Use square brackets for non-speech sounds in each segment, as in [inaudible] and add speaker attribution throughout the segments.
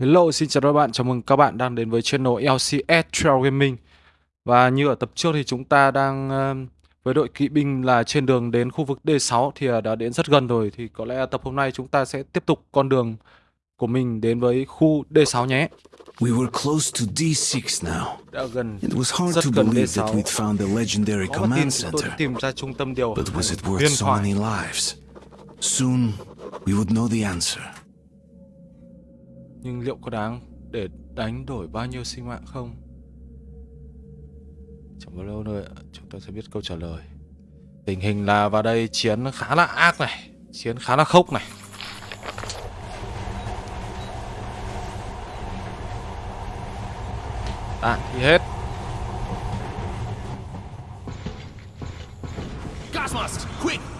Speaker 1: Hello, xin chào các bạn, chào mừng các bạn đang đến với channel LCS Trail Gaming Và như ở tập trước thì chúng ta đang uh, với đội kỵ binh là trên đường đến khu vực D6 thì uh, đã đến rất gần rồi Thì có lẽ tập hôm nay chúng ta sẽ tiếp tục con đường của mình đến với khu D6 nhé
Speaker 2: We were close to D6 now.
Speaker 1: Đã gần,
Speaker 2: It was hard to believe that
Speaker 1: D6
Speaker 2: we'd found the legendary command center.
Speaker 1: tìm ra trung tâm điều
Speaker 2: But was it worth so many lives? Soon, we would know the answer.
Speaker 1: Nhưng liệu có đáng để đánh đổi bao nhiêu sinh mạng không? Chẳng bao lâu nữa chúng ta sẽ biết câu trả lời Tình hình là vào đây chiến khá là ác này Chiến khá là khốc này à, Đạn thì hết
Speaker 3: Gas mask, quick!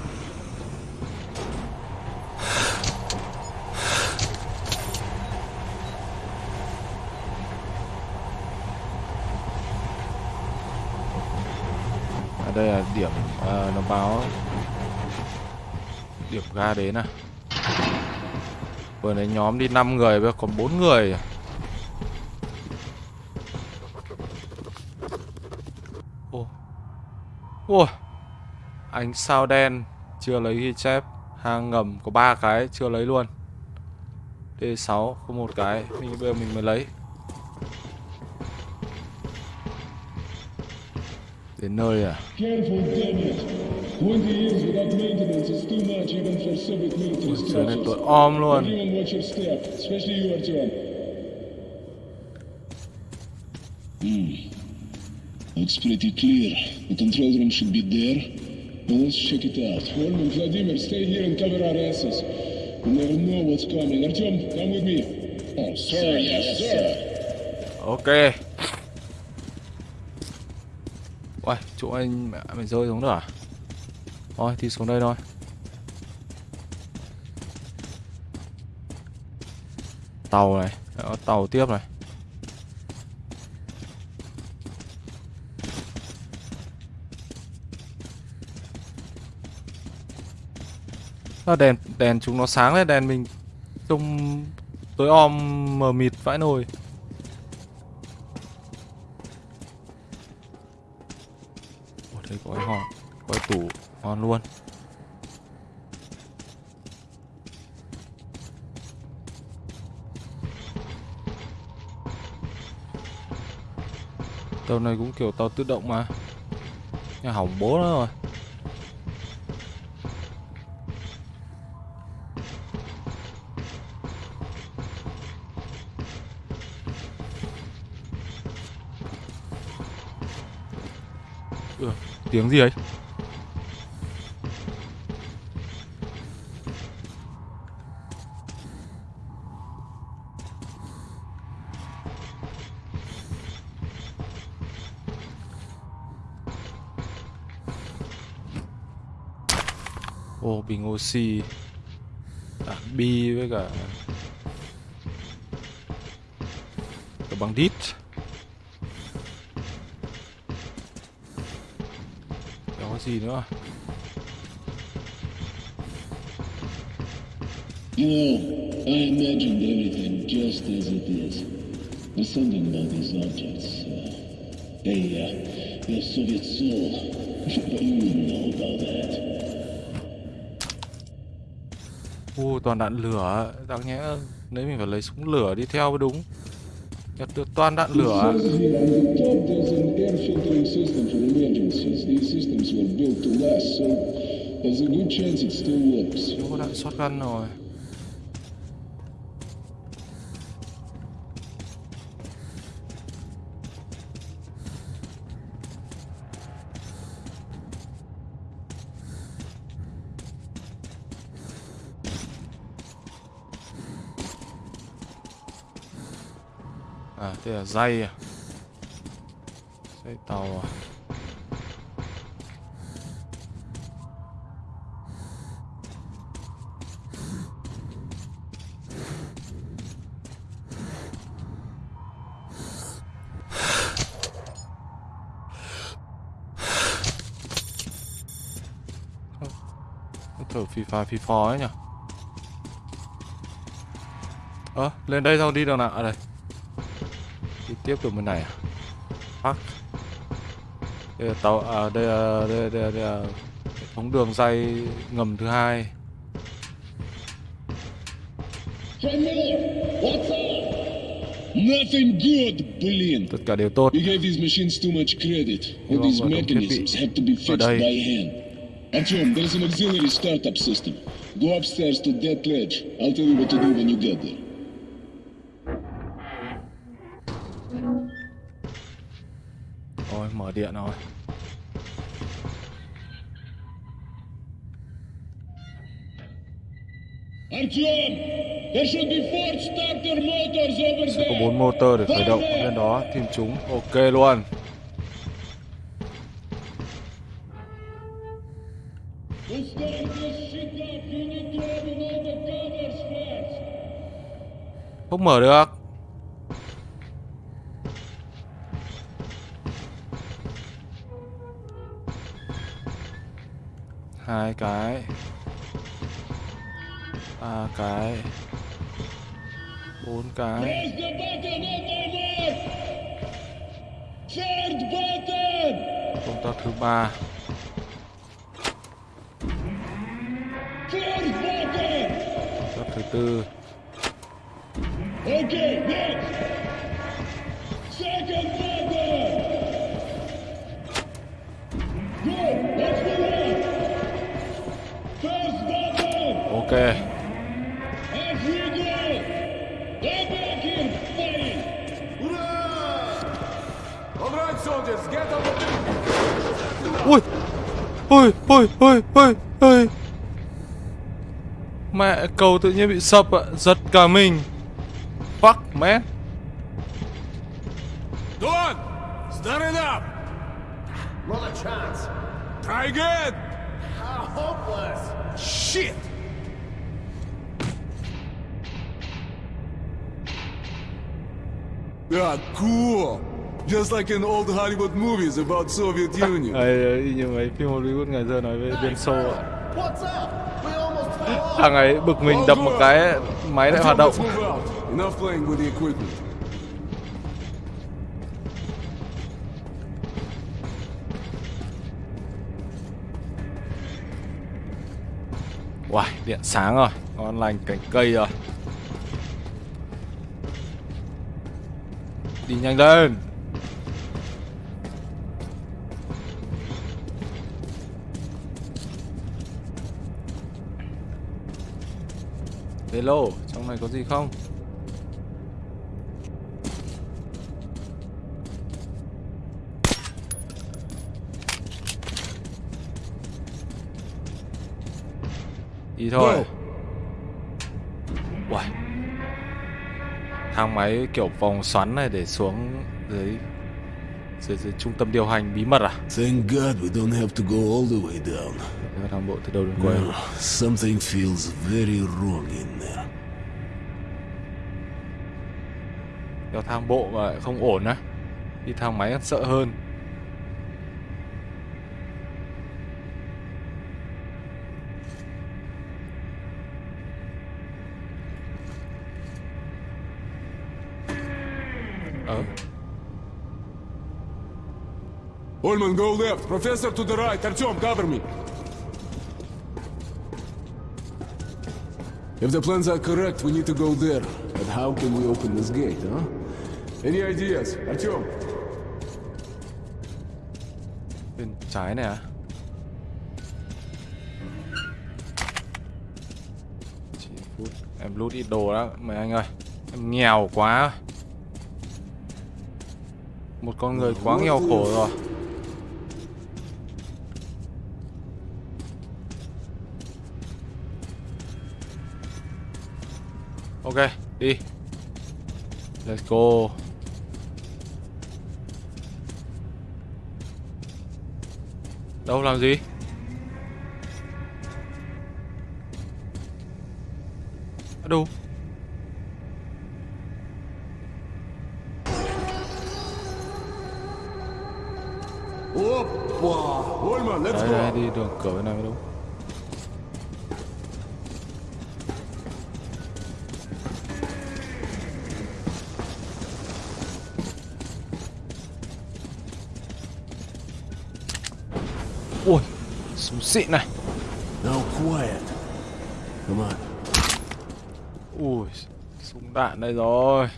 Speaker 1: Đây là điểm à, nó báo Điểm ga đến à Vừa nãy nhóm đi 5 người bây giờ còn 4 người. Ô Ô Ánh sao đen Chưa lấy ghi chép. Hang ngầm có ba cái chưa lấy luôn. D6 có một cái mình Bây giờ mình mới lấy. Đến nơi à
Speaker 4: Careful, damn it. 20 years without maintenance is too much even for Soviet military
Speaker 1: Giờ này
Speaker 4: structures.
Speaker 1: tôi om luôn
Speaker 4: Everyone watch your step, especially you, Artyom. Hmm. Looks pretty clear. The control room should be there. Now let's check it out. Holm and Vladimir, stay here and cover our asses. You never know what's coming. Artyom, come with me. Oh, sir, yes, sir.
Speaker 1: Ok Uầy, chỗ anh mẹ mày rơi xuống nữa à? Thôi, thì xuống đây thôi. Tàu này, Đó, tàu tiếp này. Đó, đèn đèn chúng nó sáng lên đèn mình trông tối om mờ mịt vãi nồi Ủa, đây có cái hòn có cái tủ luôn. Tàu này cũng kiểu tàu tự động mà. Nhà hỏng bố nó rồi. Ừ, tiếng gì ấy? Bình oxy à, bi với cả cả bằng đít Đó có gì nữa
Speaker 4: You know, I imagined everything just as it is. There's something about these objects. Uh, they, uh, they're Soviet soul. [laughs] but you
Speaker 1: toàn đạn lửa Đáng nhẽ nếu mình phải lấy súng lửa đi theo mới đúng. Nhặt được toàn đạn lửa
Speaker 4: có đạn the top, rồi an air filtering system for emergencies. These systems were built to last, so there's a good chance it still works.
Speaker 1: Nó có đạn shotgun rồi À, đây là dây à Dây tàu à thở phì phà phì phò ấy nhỉ Ơ, lên đây sao đi được nào? À đây tiếp từ bên này park, Đây là tàu à, đây là, đây, là, đây, là, đây là thống đường dây ngầm thứ hai. Tất cả đều tốt.
Speaker 4: You gave these Go upstairs to that ledge. I'll tell you what to do when you get there. Motors over
Speaker 1: Sẽ có bốn motor để khởi động. lên đó, tìm chúng. Ok luôn.
Speaker 4: To start this
Speaker 1: Hai cái. Ba cái. Bốn cái. Công tác thứ ba. Công tác thứ tư.
Speaker 3: Ờ.
Speaker 1: Ui. Ui, ui, ui, ui, ui. Mẹ cầu tự nhiên bị sập ạ, giật cả mình. Fuck, man.
Speaker 3: Cool! Just like in old Hollywood movies about Soviet [laughs] Union.
Speaker 1: Ấy, y như mấy phim Hollywood ngày xưa nói về Liên Xô ạ.
Speaker 5: What's up? We almost fell off.
Speaker 1: Thằng ấy bực mình đập một cái máy lại hoạt động.
Speaker 3: Enough playing with the equipment.
Speaker 1: Uầy, điện sáng rồi, ngon lành cành cây rồi. Đi nhanh lên. Hello, trong này có gì không? Đi thôi. Uầy. Thang máy kiểu vòng xoắn này để xuống dưới dưới, dưới trung tâm điều hành bí mật à?
Speaker 2: Thank God we don't have to go all the way down.
Speaker 1: Thang bộ từ đầu đến cuối.
Speaker 2: Well, something feels very wrong in there.
Speaker 1: Đeo thang bộ mà không ổn á. Đi thang máy sợ hơn.
Speaker 3: Holman, go left. Professor to the right. Artyom, cover me. If the plans are correct, we need to go there. But how can we open this gate, huh? Any ideas? Artyom?
Speaker 1: bên trái này à? Chỉ phút. Em lút ít đồ đó, mấy anh ơi. Em nghèo quá. Một con người quá nghèo khổ rồi. Đi. Let's go. Đâu làm gì? Đâu?
Speaker 3: Oppa, Olma, let's go.
Speaker 1: Đây, đi đường cửa bên này. Xịn này.
Speaker 3: Now quiet. Come on.
Speaker 1: Ui, súng đạn đây rồi.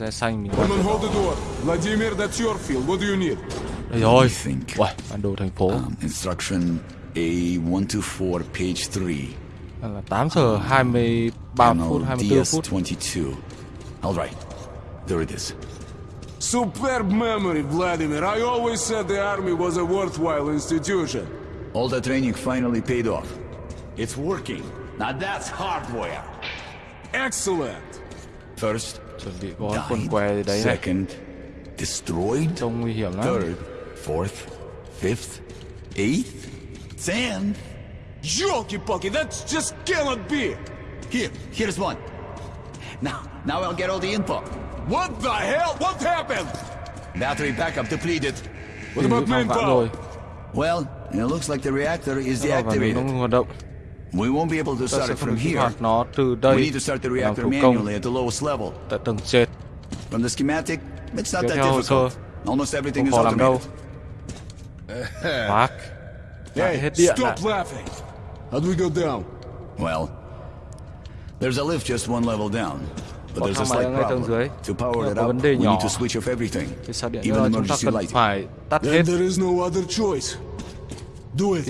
Speaker 1: Còn lại laser xanh
Speaker 3: Woman, hold the door. Vladimir, that's your field. What do you need?
Speaker 1: Đây rồi.
Speaker 2: I think.
Speaker 1: Uầy, bản đồ thành phố.
Speaker 2: Um, instruction A124, page 3.
Speaker 1: là 8 giờ 23 phút, 24 phút.
Speaker 2: DS22. All right. There it is.
Speaker 3: Superb memory, Vladimir. I always said the army was a worthwhile institution.
Speaker 2: All the training finally paid off.
Speaker 6: It's working. Now that's hardware.
Speaker 3: Excellent.
Speaker 2: First,
Speaker 1: Chuẩn bị có quần què gì đấy này.
Speaker 2: Second, destroyed.
Speaker 1: Trông nguy hiểm lắm.
Speaker 2: Third, fourth, fifth, eighth, tenth.
Speaker 3: Jolky-pokey, that just cannot be.
Speaker 2: Here, here's one. Now, now I'll get all the info.
Speaker 3: What the hell? What happened?
Speaker 2: Battery backup depleted.
Speaker 3: What about manpower?
Speaker 2: Well, it looks like the reactor is deactivated.
Speaker 1: Không hoạt động.
Speaker 2: We won't be able to start it from here.
Speaker 1: nó từ
Speaker 2: We need to start the reactor manually at the lowest level.
Speaker 1: tại tầng trên.
Speaker 2: From the schematic, it's not that
Speaker 1: theo hồ sơ.
Speaker 2: difficult. Almost everything is
Speaker 1: khó
Speaker 2: automated.
Speaker 1: Fuck.
Speaker 3: Hey,
Speaker 1: hết
Speaker 3: stop laughing. How do we go down?
Speaker 2: Well, there's a lift just one level down. But there's a slight
Speaker 1: ở ngay tầng
Speaker 2: problem. To power
Speaker 1: Nhưng
Speaker 2: it up, we need to switch off everything.
Speaker 1: Thì sao điện
Speaker 2: Even
Speaker 1: nữa chúng ta
Speaker 2: emergency
Speaker 1: cần
Speaker 2: lighting.
Speaker 1: phải tắt hết
Speaker 3: Then there is no other choice. Do it.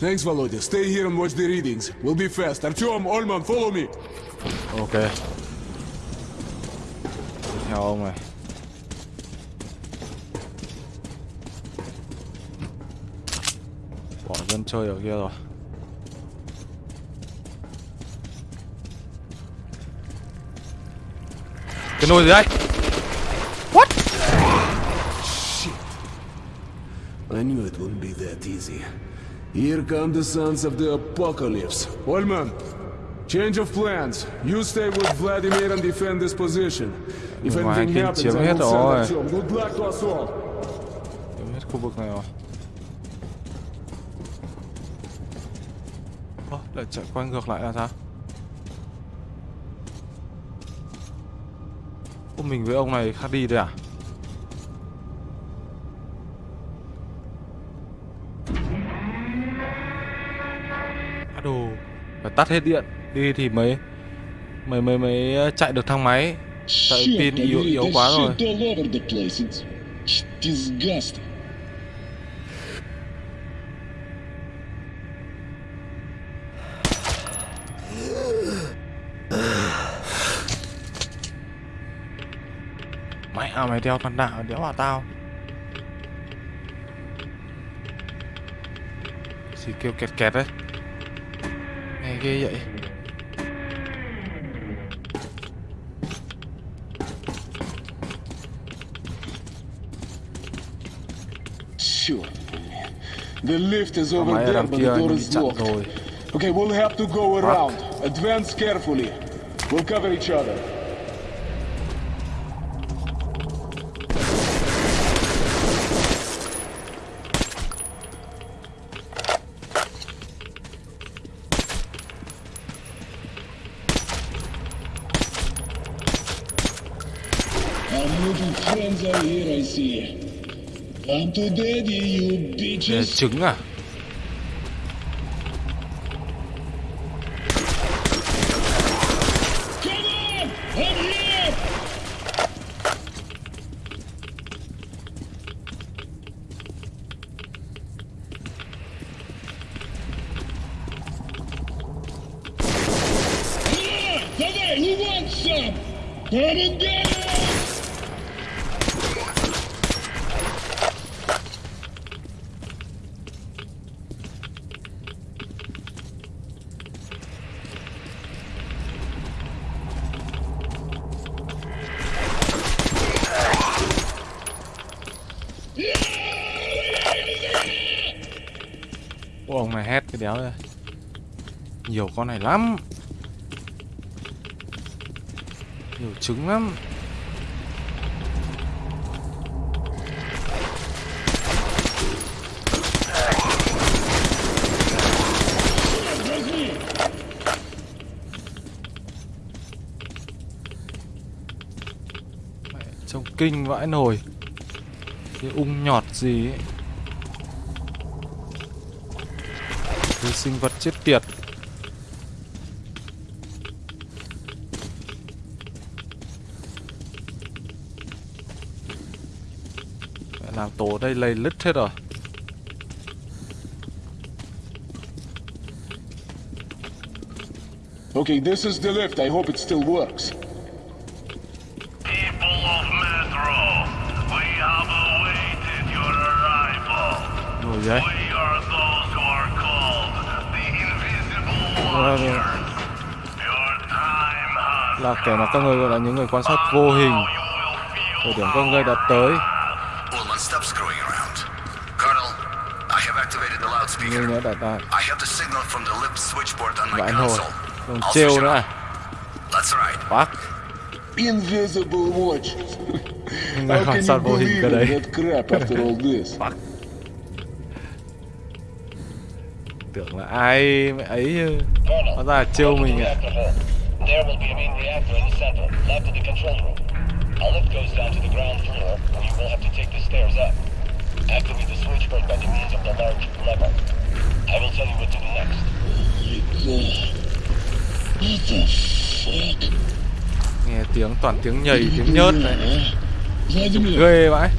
Speaker 1: Cái gì đây.
Speaker 3: Thanks, Volodya. Stay here and watch the readings. We'll be fast. Artyom, Olman, follow me.
Speaker 1: Ok. Theo ông này. Bỏ dân chơi ở kia rồi. Cái nồi gì đây?
Speaker 3: I knew it wouldn't be that easy. Here come the sons of the apocalypse. Olman, change of plans. You stay with Vladimir and defend this position. If
Speaker 1: Ngoài
Speaker 3: anything
Speaker 1: kia
Speaker 3: happens, I will
Speaker 1: hết
Speaker 3: send
Speaker 1: rồi.
Speaker 3: Artyom. Good luck to us all.
Speaker 1: Chiếm hết khu vực này rồi. Ơ, lại chạy quay ngược lại là sao? Ô, mình với ông này khác đi đây à? À tắt hết điện đi thì mới mới mới mới chạy được thang máy. Tại pin yếu yếu quá rồi. Mẹ à, mày đeo con đạo đéo vào tao Gì kêu kẹt kẹt đấy ghê vậy
Speaker 4: Sure. The lift is over
Speaker 1: máy
Speaker 4: there, but the door is locked.
Speaker 1: rồi
Speaker 4: Okay, we'll have to go around. Advance carefully. We'll cover each other.
Speaker 1: Trứng à? Nhiều lắm. Nhiều trứng lắm. Mẹ, Trông kinh vãi nồi. Cái ung nhọt gì ấy. Cái sinh vật chết tiệt. Tổ ở đây lầy lứt hết rồi
Speaker 4: Okay, this is the lift. I hope it still works.
Speaker 7: People of Metro, we have awaited your arrival.
Speaker 1: Rồi đấy
Speaker 7: We are those who are called the Invisible. Watchers. Your time has
Speaker 1: Là kẻ mà các người gọi là những người quan sát vô hình Thời điểm các ngươi đã tới
Speaker 2: the
Speaker 1: Người
Speaker 2: loudspeaker.
Speaker 1: nữa đã, đã
Speaker 2: I have the signal from the lift switchboard on my
Speaker 1: vãi nồi
Speaker 2: console.
Speaker 1: Còn
Speaker 2: I'll
Speaker 1: trêu
Speaker 2: switch it
Speaker 1: nữa
Speaker 2: on.
Speaker 1: à
Speaker 2: That's right.
Speaker 1: Fuck
Speaker 4: Invisible watch.
Speaker 1: Những người
Speaker 4: How can
Speaker 1: sát
Speaker 4: you
Speaker 1: vô hình
Speaker 4: believe
Speaker 1: cái đấy
Speaker 4: in that crap after all this?
Speaker 1: Tưởng là ai mẹ ấy chứ. Hóa ra là trêu mình ạ
Speaker 7: There will be a main reactor in the center, left of the control room. A lift goes down to the ground floor, where you will have to take the stairs up. Activate the switchboard by the means of the large lever. I will tell you what to do next.
Speaker 4: What the fuck?
Speaker 1: Nghe tiếng toàn tiếng nhầy tiếng nhớt này
Speaker 4: Vladimir,
Speaker 1: Ghê vãi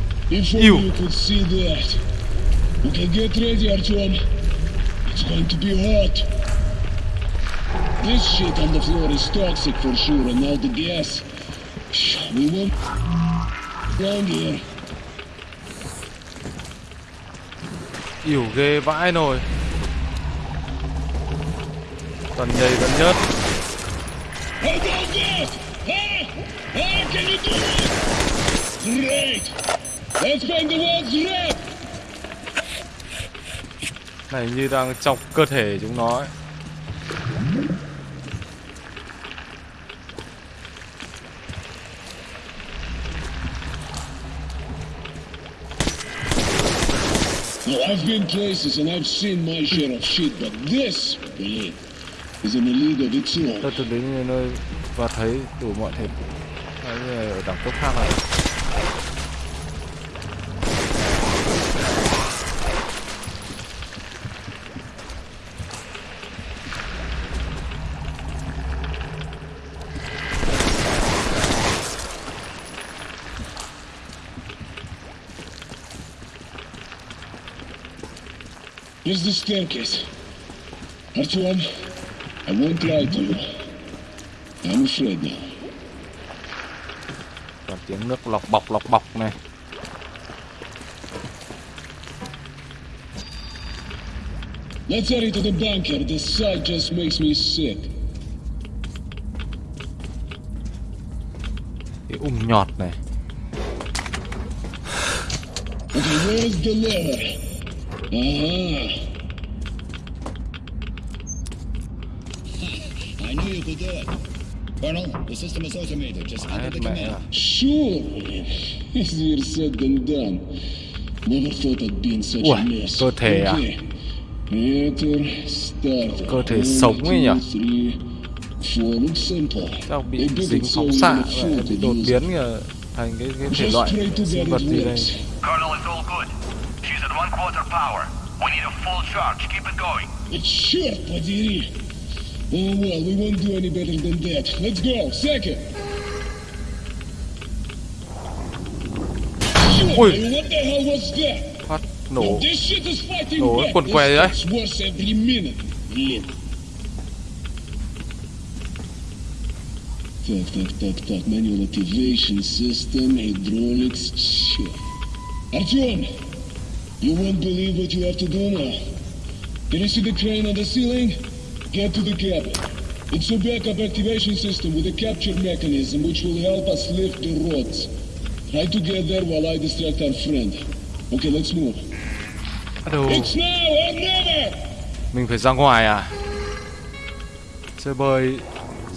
Speaker 4: see that. Okay, get ready, Artyom. It's going to be hot. This shit on the floor is toxic for sure, and now the gas. We won't long here.
Speaker 1: Yểu ghê vãi nồi toàn nhây vẫn nhớt Này như đang chọc cơ thể chúng nó ấy.
Speaker 4: Well, I've been places and I've seen my share of shit, but this, believe,
Speaker 1: Tôi từng đến nơi và thấy đủ mọi thể là ở đẳng cấp khác này
Speaker 4: Here's the staircase. Artyom, I won't lie to you. I'm afraid now.
Speaker 1: Toàn tiếng nước lọc bọc lọc bọc này
Speaker 4: Let's hurry to the bunker. The sight just makes me sick.
Speaker 1: Cái ung nhọt này
Speaker 4: Okay, where's the lever? Uh-huh.
Speaker 8: I knew you could do it. Colonel, the system is automated. Just enter
Speaker 1: Hết
Speaker 8: the
Speaker 1: mẹ
Speaker 8: command.
Speaker 1: rồi
Speaker 4: Sure, man. Easier said than done. Never thought I'd be in such
Speaker 1: Ui,
Speaker 4: a mess.
Speaker 1: cơ thể à?
Speaker 4: Okay. Reactor started.
Speaker 1: Cơ thể
Speaker 4: One,
Speaker 1: sống ấy nhỉ?
Speaker 4: two, three, four. Looks simple.
Speaker 1: Chắc bị
Speaker 4: They built
Speaker 1: dính
Speaker 4: it so
Speaker 1: phóng xạ
Speaker 4: even a
Speaker 1: vậy,
Speaker 4: fool
Speaker 1: bị
Speaker 4: could
Speaker 1: đột
Speaker 4: use
Speaker 1: biến
Speaker 4: it.
Speaker 1: kìa thành cái cái thể
Speaker 4: Just
Speaker 1: loại
Speaker 4: pray to
Speaker 1: sinh
Speaker 4: God
Speaker 1: vật
Speaker 4: it
Speaker 1: gì đây
Speaker 4: works.
Speaker 7: Colonel, it's all good. She's at one quarter power. We need a full charge. Keep it going.
Speaker 4: But Черт подери! Oh well, we won't do any better than that. Let's go. Second. Shit,
Speaker 1: Ui.
Speaker 4: man, what the hell was that?
Speaker 1: phát nổ
Speaker 4: This shit is fighting
Speaker 1: Nổ
Speaker 4: back.
Speaker 1: quần
Speaker 4: This
Speaker 1: què đấy.
Speaker 4: gets worse every minute. Блин. Так, так, так, так. Manual activation system, hydraulics, shit. Artyom, you won't believe what you have to do now. Can you see the crane on the ceiling? Get to the cabin. It's a backup activation system with a capture mechanism which will help us lift the rods. Try to get there while I distract our friend. Okay, let's move.
Speaker 1: Đầu
Speaker 4: It's now or never!
Speaker 1: mình phải ra ngoài à chơi bơi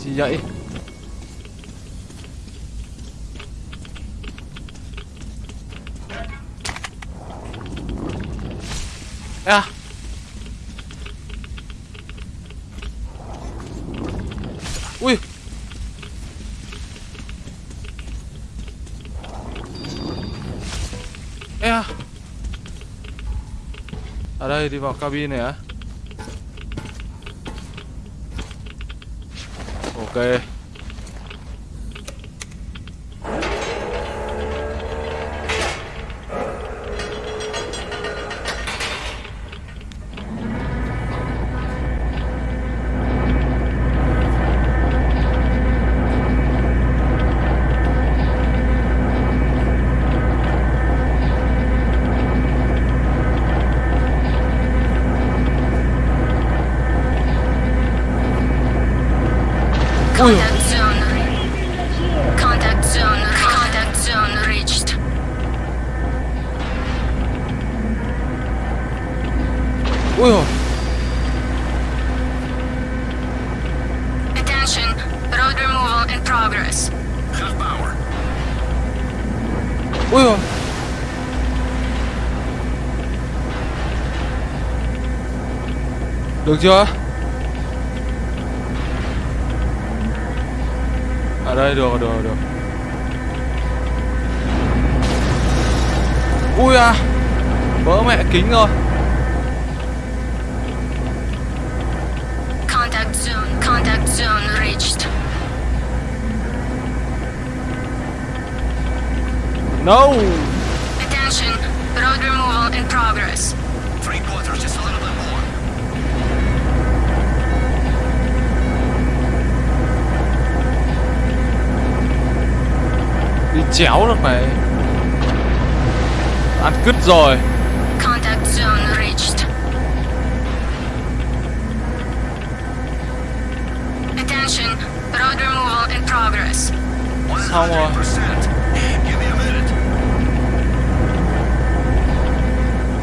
Speaker 1: chi vậy đây đi vào cabin này á. Ok. Ui rồi Được chưa? Ở đây được được được. Ui à Vỡ mẹ kính rồi. No
Speaker 9: Attention. Road removal in progress.
Speaker 2: Three quarters, just a little bit more.
Speaker 1: Đi chéo được này Ăn cứt rồi
Speaker 9: Contact zone reached. Attention. Road removal in progress.
Speaker 1: Xong rồi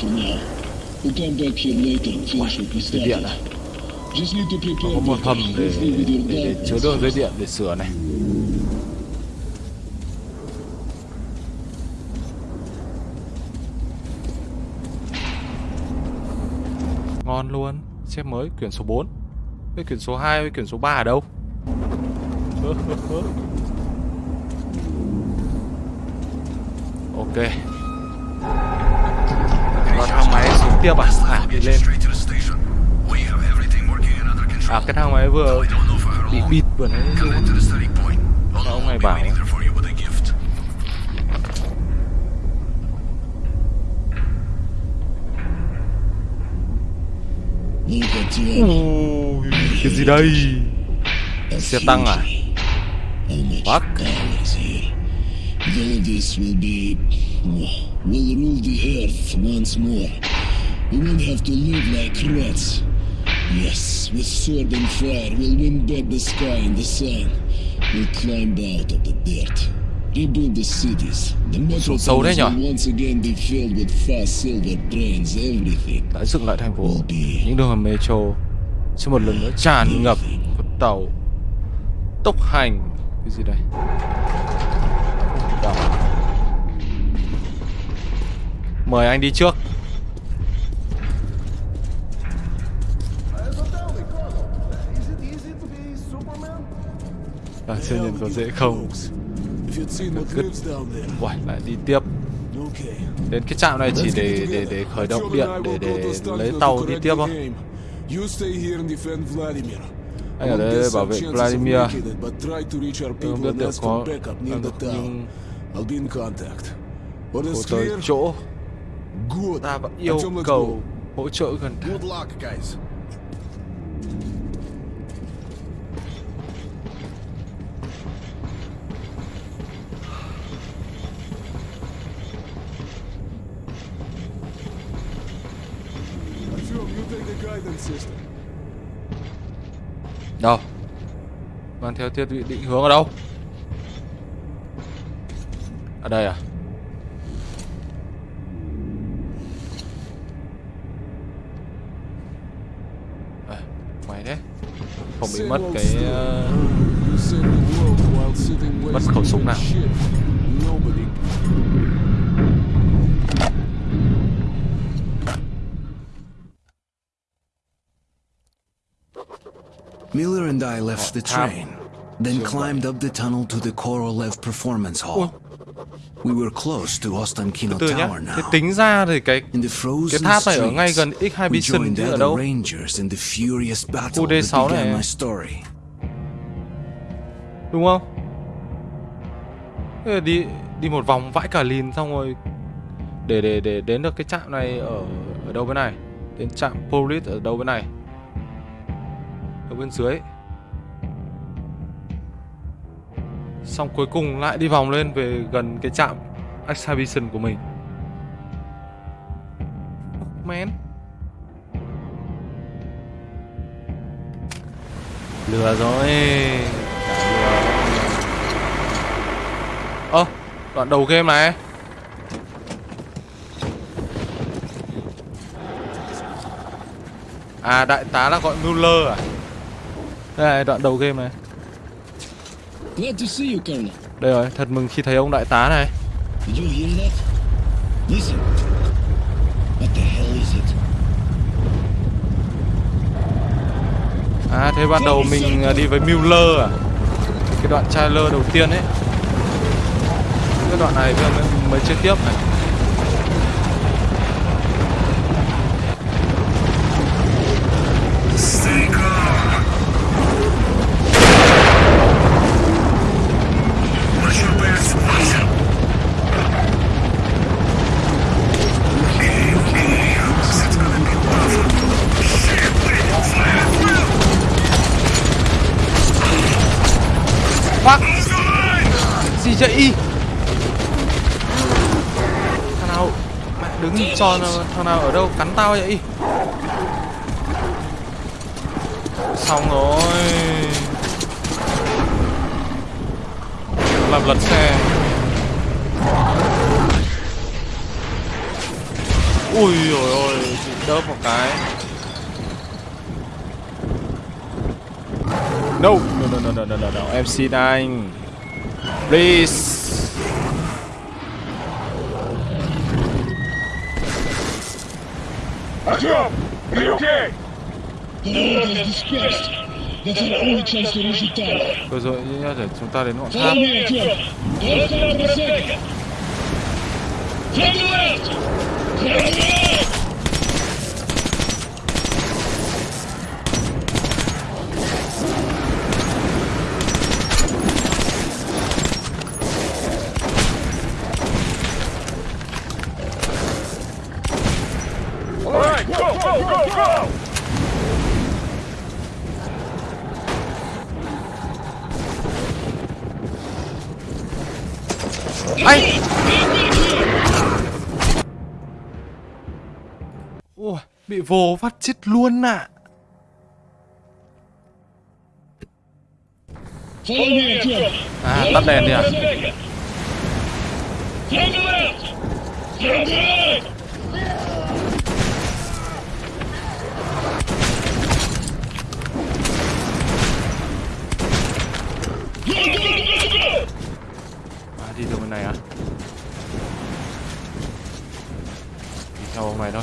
Speaker 4: for now. We'll come back here later and finish what we
Speaker 1: Dây điện này Nó có một hầm để, để, để chứa đường dây điện để sửa này. Ngon luôn. Xếp mới quyển số 4 Cái quyển số 2 với quyển số 3 ở đâu Ok Vào thang máy xuống tiếp à? À đi lên. À cái thang máy vừa bị bịt vừa nãy ông này bảo. Ui, cái gì đây? Xe tăng à? Fuck.
Speaker 4: this will be... will rule the earth once more. We won't have to live like rats. Yes, with sword and fire, we'll win back the sky and the sun. We'll climb out of the dirt. Rebuild the cities. The metropolis will once again be filled with fast silver trains, everything.
Speaker 1: Đã dựng lại thành phố Những đường hầm metro Sẽ một lần nữa tràn ngập tàu Tốc hành cái gì đây? Đỏ. Mời anh đi trước
Speaker 5: là
Speaker 1: à, Siêu nhân có dễ không?
Speaker 3: If
Speaker 1: lại đi tiếp Đến cái trạm này chỉ để để để khởi động điện để để lấy tàu đi tiếp không? Hay ở đây bảo vệ Vladimir Tôi không biết được
Speaker 3: có
Speaker 1: Cô tới chỗ Ta vẫn yêu cầu hỗ
Speaker 5: Good luck, guys.
Speaker 1: Theo thiết bị định hướng ở đâu? Ở đây à? Mày đấy. Không bị mất cái ờ, Mất khẩu súng nào.
Speaker 10: Miller and I left the train, then climbed up the tunnel to the Korolev Performance Hall. We were close to Ostankino
Speaker 1: từ nhá.
Speaker 10: Tower
Speaker 1: Thế
Speaker 10: now.
Speaker 1: tính ra thì cái cái tháp này ở ngay gần X2
Speaker 10: we
Speaker 1: Bison chứ ở đâu?
Speaker 10: rangers in the furious battle
Speaker 1: Khu D6
Speaker 10: that began
Speaker 1: này.
Speaker 10: my story.
Speaker 1: đúng không? Thế đi đi một vòng vãi cả lìn xong rồi để để để đến được cái trạm này ở ở đâu bên này? Đến trạm police ở đâu bên này? Ở bên dưới. Xong cuối cùng lại đi vòng lên về gần cái trạm exhibition của mình. Man. Lừa rồi. Ơ, đoạn đầu game này. À, đại tá là gọi Mueller à? Đây đoạn đầu game này.
Speaker 8: Glad to see you, Colonel.
Speaker 1: Đây rồi, thật mừng khi thấy ông đại tá này.
Speaker 8: Did you hear that? Listen. What the hell is it?
Speaker 1: À, thế ban đầu mình à, đi với Mueller à? Cái đoạn trailer đầu tiên ấy. Cái đoạn này mới, mới, mới chơi tiếp này. Chạy? Thằng nào mẹ đứng cho thằng nào ở đâu cắn tao vậy? Xong rồi. Làm lật xe. Ui rồi ôi, bị đớp một cái. No, no, no, no, no, no, no, no. MC9. Please.
Speaker 4: Colonel is dispersed. That's our only chance to reach the tower.
Speaker 1: Rồi rồi, nhá, để chúng ta đến ngọn
Speaker 4: Follow
Speaker 1: tháp.
Speaker 4: me, Artyom. Don't stop a second. From the left! From the left!
Speaker 1: Anh! Ui, bị vồ phát chết luôn ạ.
Speaker 4: Artyom.
Speaker 1: À, tắt đèn đi à?
Speaker 4: From
Speaker 1: đi từ bên này à? Đi theo ông này thôi.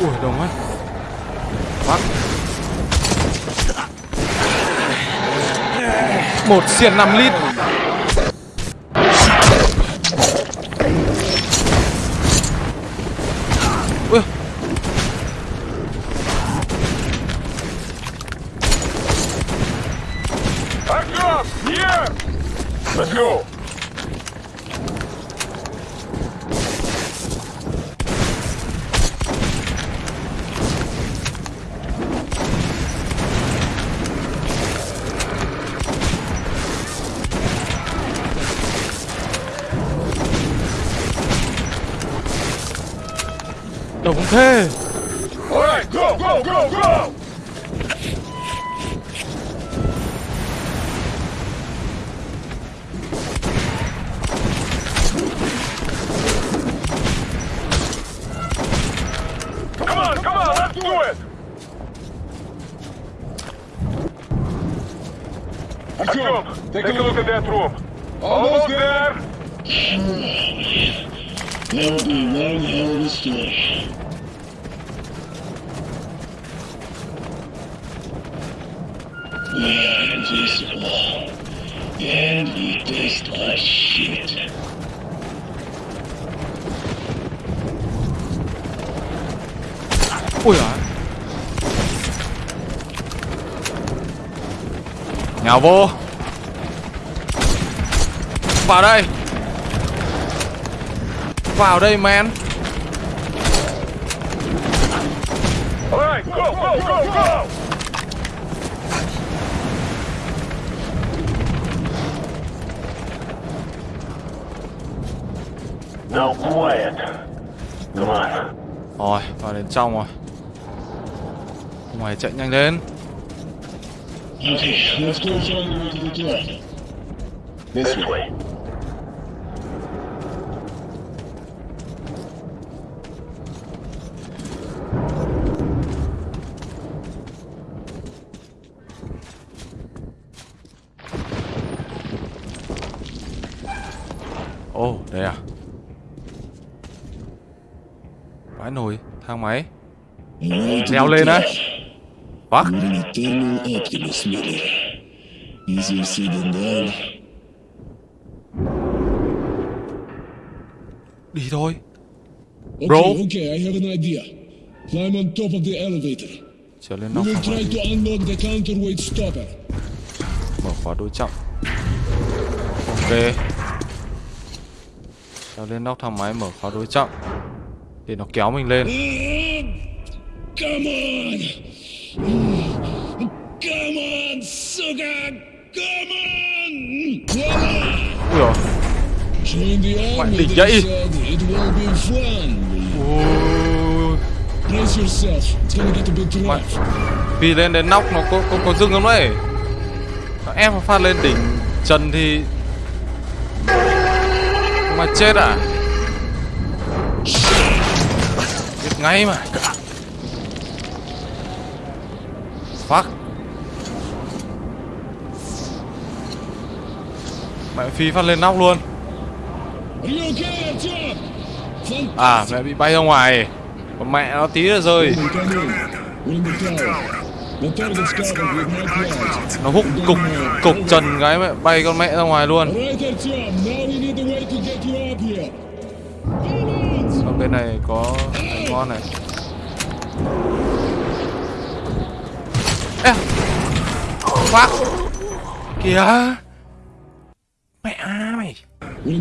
Speaker 1: Ui, đông quá. Bắt. Một xiên 5 lít. Let's go! 나 공패!
Speaker 3: Alright, go, go, go, go!
Speaker 1: Vô Vào đây Vào đây man
Speaker 3: go, go, go, go!
Speaker 2: Now quiet. Come on.
Speaker 1: Rồi vào đến trong rồi Mày chạy nhanh lên
Speaker 4: Okay, let's go find the way to the club.
Speaker 2: This way.
Speaker 1: Ồ oh, đây à Vãi nồi Thang máy Leo lên đấy
Speaker 4: Miller. Easier said than done.
Speaker 1: Đi thôi
Speaker 4: Okay,
Speaker 1: Bro.
Speaker 4: okay, I have an idea. Climb on top of the elevator.
Speaker 1: Trở lên
Speaker 4: We
Speaker 1: nóc
Speaker 4: will
Speaker 1: thang
Speaker 4: try to unlock the counterweight stopper.
Speaker 1: Mở khóa đối trọng Ok Trèo lên nóc thang máy mở khóa đối trọng Để nó kéo mình lên
Speaker 4: Come on! Come on, sugar! Come on!
Speaker 1: Ui dồi
Speaker 4: Join the
Speaker 1: Mẹ
Speaker 4: army,
Speaker 1: đỉnh vậy.
Speaker 4: said. It will be fun.
Speaker 1: Ui
Speaker 4: Brace yourself. It's gonna get a bit
Speaker 1: Mẹ
Speaker 4: rough.
Speaker 1: Vì lên đến nóc nó có, có, có dưng không đấy Nó ép nó phát lên đỉnh trần thì Mà chết à Biết ngay mà Fuck. Mẹ phi phát lên nóc luôn. À mẹ bị bay ra ngoài. Còn mẹ nó tí nữa rơi. Nó hút cục cục trần cái mẹ, bay con mẹ ra ngoài luôn. Ở bên này có ngon này. Ê Fuck. Kìa. Mẹ mày.
Speaker 4: We're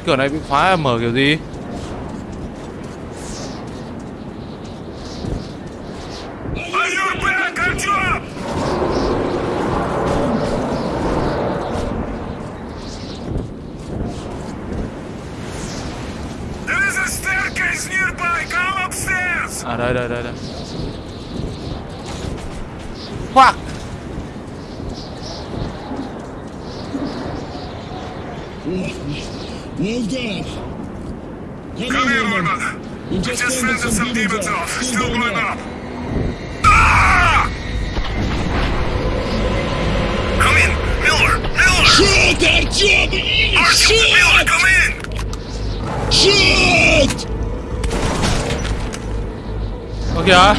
Speaker 1: Hai cửa này bị khóa mở kiểu gì? À đây đây đây đây. Fuck
Speaker 4: Well done. Come in, Norman. We just fended some demons off. Still going up.
Speaker 2: Come in! Miller! Miller!
Speaker 4: Shoot, Artyom!
Speaker 2: Artyom! Miller,
Speaker 4: Shoot!
Speaker 2: come in!
Speaker 4: Shoot!
Speaker 1: Ơ kìa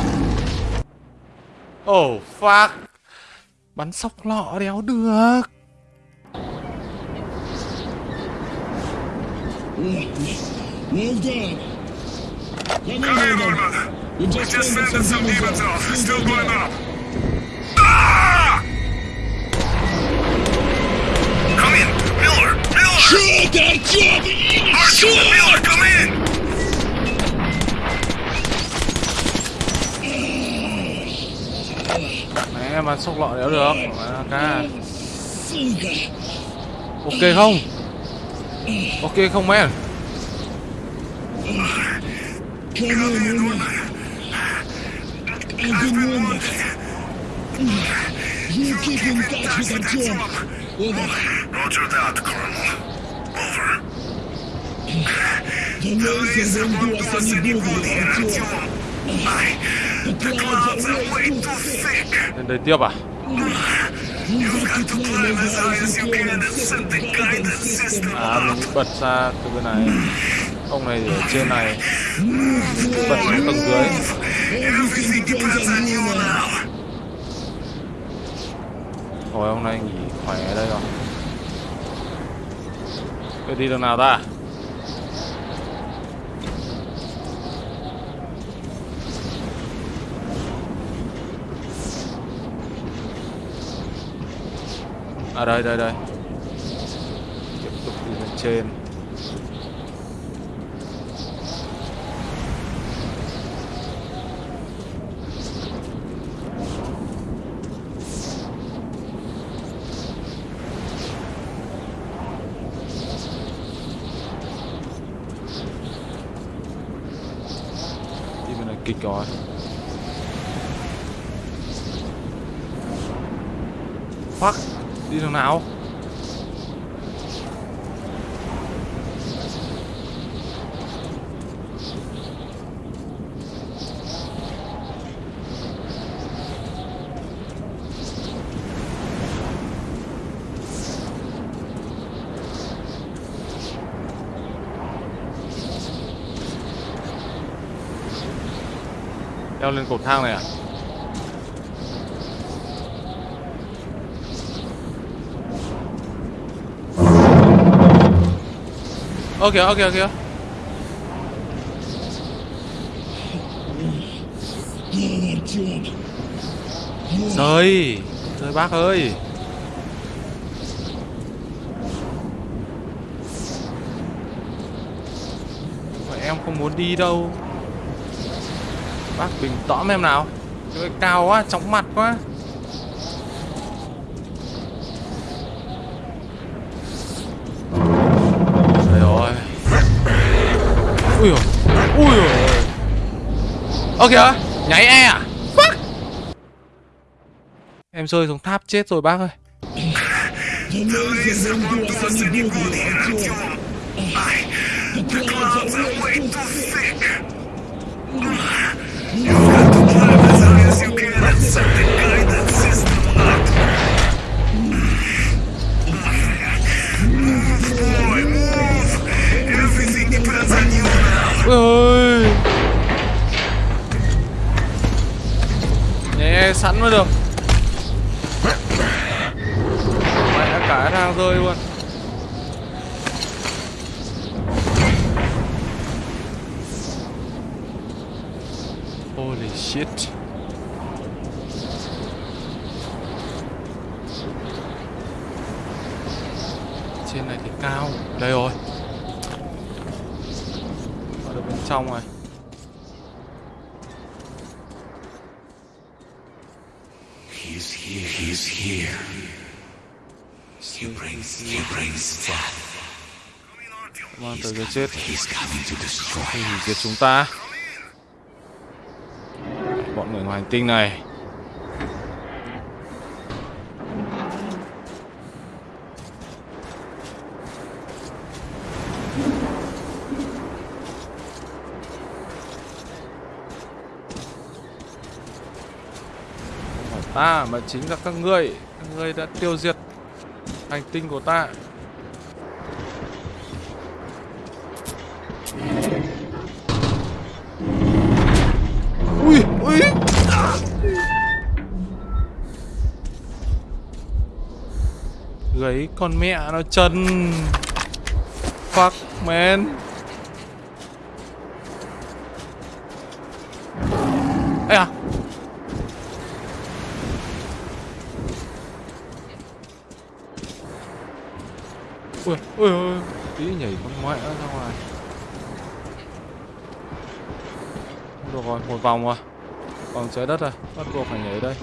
Speaker 1: Oh fuck Bắn sóc lọ đéo được
Speaker 4: Well done. Come in, Norman. You just,
Speaker 2: just sending
Speaker 4: some demons off.
Speaker 2: Still going up. Ah! Come in, Miller. Miller.
Speaker 4: Shoot that
Speaker 2: kid.
Speaker 4: Marshall
Speaker 2: Miller, come in.
Speaker 1: Mẹ mà sốc lọ đéo được. Mà, ok không? Ok không men
Speaker 4: I've been wounded. You keep in touch with Artyom. Over.
Speaker 2: Roger that, Colonel. Over.
Speaker 4: The laser won't do us any good with Artyom. The clouds are way too thick.
Speaker 1: Lên đây tiếp à
Speaker 4: and set the
Speaker 1: À mình bật ra từ bên này Ông này ở trên này Bật xuống tầng dưới
Speaker 4: Everything.
Speaker 1: Thôi ông này nghỉ khỏe ở đây rồi cái đi đường nào ta À đây đây đây. Tiếp tục đi lên trên. Đi bên kịch rồi Fuck thằng nào? Leo lên cột thang này à? Ok ok ok.
Speaker 4: Go, Artyom.
Speaker 1: Rơi Rơi bác ơi. Mà em không muốn đi đâu. Bác bình tõm em nào. Trời ơi, cao quá, chóng mặt quá. Ơ kìa Nháy e à Fuck Em rơi xuống tháp chết rồi bác ơi
Speaker 4: The. The.
Speaker 2: As as you can and set
Speaker 1: Sẵn mới được. Mẹ cả thang rơi luôn. Holy shit. Trên này thì cao. Đây rồi. Ở được bên trong rồi Tới cái chết. Hủy chúng ta. Bọn người ngoài hành tinh này. Ta mà chính là các ngươi các ngươi đã tiêu diệt hành tinh của ta. Gấy con mẹ nó chân. Fuck man. Ê à. Ui, ui, ui, tí nhảy con mẹ ra ngoài. Được rồi, một vòng rồi. Vòng trái đất rồi, bắt buộc phải nhảy đây.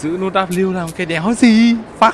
Speaker 1: Giữ nút W làm cái đéo gì? Fuck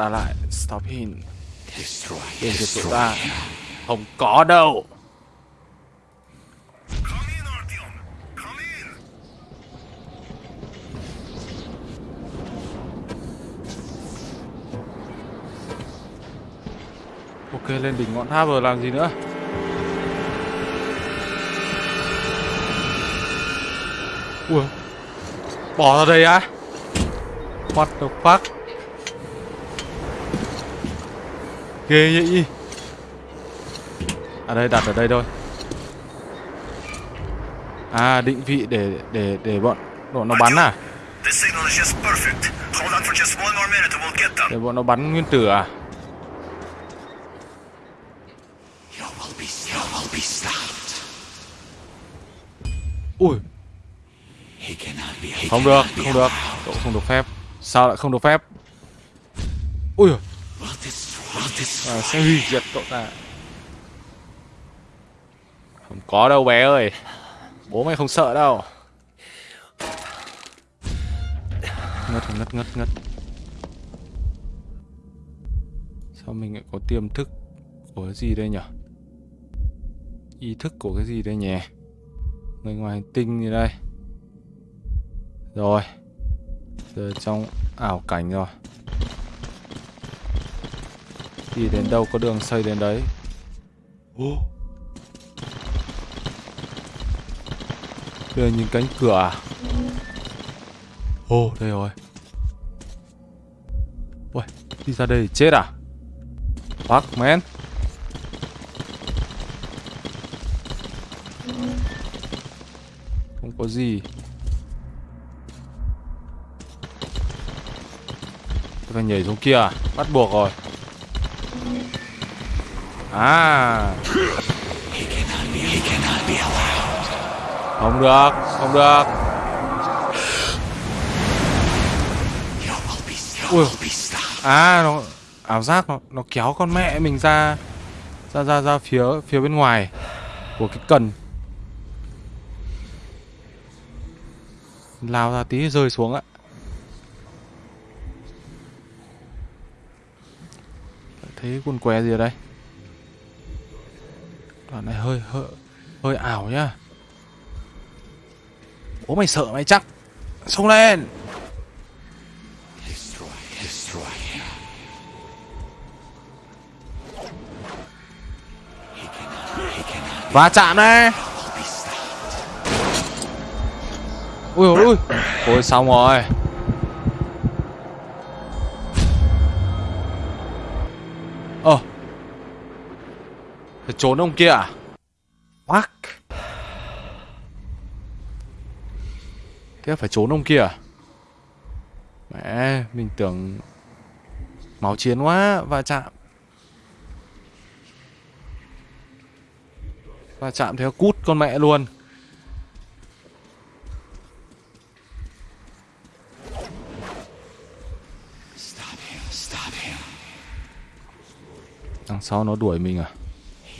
Speaker 1: ta lại stop him. Giết cậu
Speaker 6: Destroy
Speaker 1: ta không có đâu. Ok lên đỉnh ngọn tháp rồi làm gì nữa? Ui bỏ ra đây á? What the fuck ghê vậy à đây đặt ở đây thôi. À định vị để để để bọn bọn nó bắn à? Để bọn nó bắn nguyên tử à? Ui. Không được không được. cậu không được phép. Sao lại không được phép? Ui
Speaker 6: We'll destroy. We'll destroy.
Speaker 1: À, sẽ hủy diệt cậu ta. Không có đâu bé ơi. Bố mày không sợ đâu. Ngất ngất ngất ngất. Sao mình lại có tiềm thức của cái gì đây nhỉ ý thức của cái gì đây nhỉ? Người ngoài hành tinh gì đây. Rồi. Giờ trong ảo cảnh rồi đi đến đâu có đường xây đến đấy? Ô đây là những cánh cửa à? Ô đây rồi. Ui đi ra đây chết à? Fuck man không có gì. Tôi phải nhảy xuống kia à? Bắt buộc rồi À. Không được Không được. Ui. À nó Ảo giác nó, nó kéo con mẹ mình ra Ra ra ra phía phía bên ngoài Của cái cần. Lao ra tí rơi xuống ạ. Thấy quần què gì ở đây? đoạn này hơi hơi hơi ảo nhá. Bố mày sợ mày chắc. Xông lên. Và chạm đấy ui ôi ui. Ôi, xong rồi. Ờ trốn ông kia à? Fuck Thế phải trốn ông kia à? Mẹ Mình tưởng Máu chiến quá Va chạm. Va chạm theo cút con mẹ luôn. Đằng sau nó đuổi mình à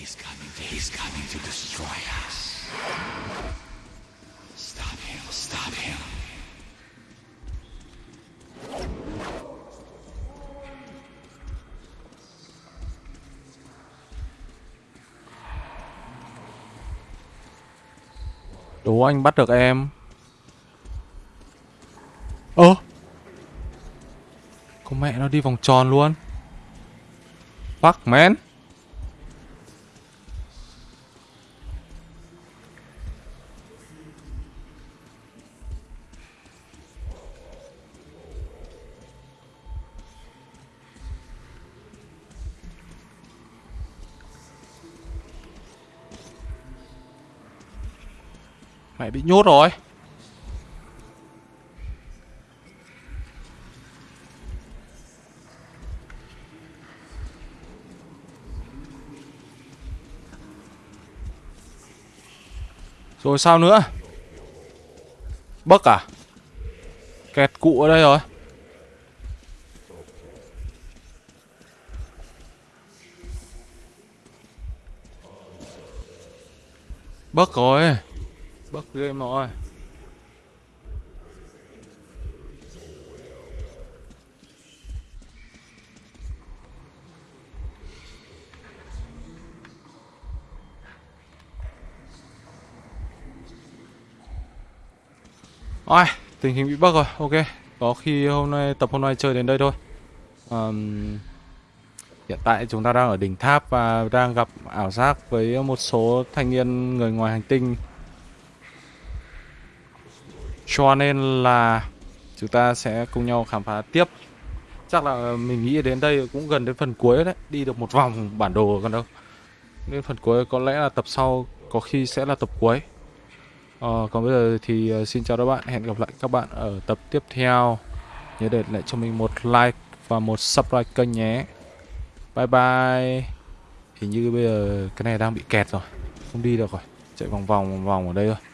Speaker 8: He's coming. He's coming to destroy us. Stop him. Stop him.
Speaker 1: Đố anh bắt được em. Ơ. Con mẹ nó đi vòng tròn luôn. Fuck man Phải bị nhốt rồi. Rồi sao nữa? Bấc à? Kẹt cụ ở đây rồi. Bấc rồi bất ghê mọi ai tình hình bị bug rồi, ok. Có khi hôm nay tập hôm nay chơi đến đây thôi. Um, Hiện tại chúng ta đang ở đỉnh tháp và đang gặp ảo giác với một số thanh niên người ngoài hành tinh. Cho nên là chúng ta sẽ cùng nhau khám phá tiếp Chắc là mình nghĩ đến đây cũng gần đến phần cuối đấy Đi được một vòng bản đồ còn đâu nên phần cuối có lẽ là tập sau có khi sẽ là tập cuối Ờ, còn bây giờ thì ờ, xin chào các bạn, hẹn gặp lại các bạn ở tập tiếp theo. Nhớ để lại cho mình một like và một subscribe kênh nhé. Bye bye. Hình như bây giờ cái này đang bị kẹt rồi, không đi được rồi, chạy vòng vòng vòng vòng ở đây thôi.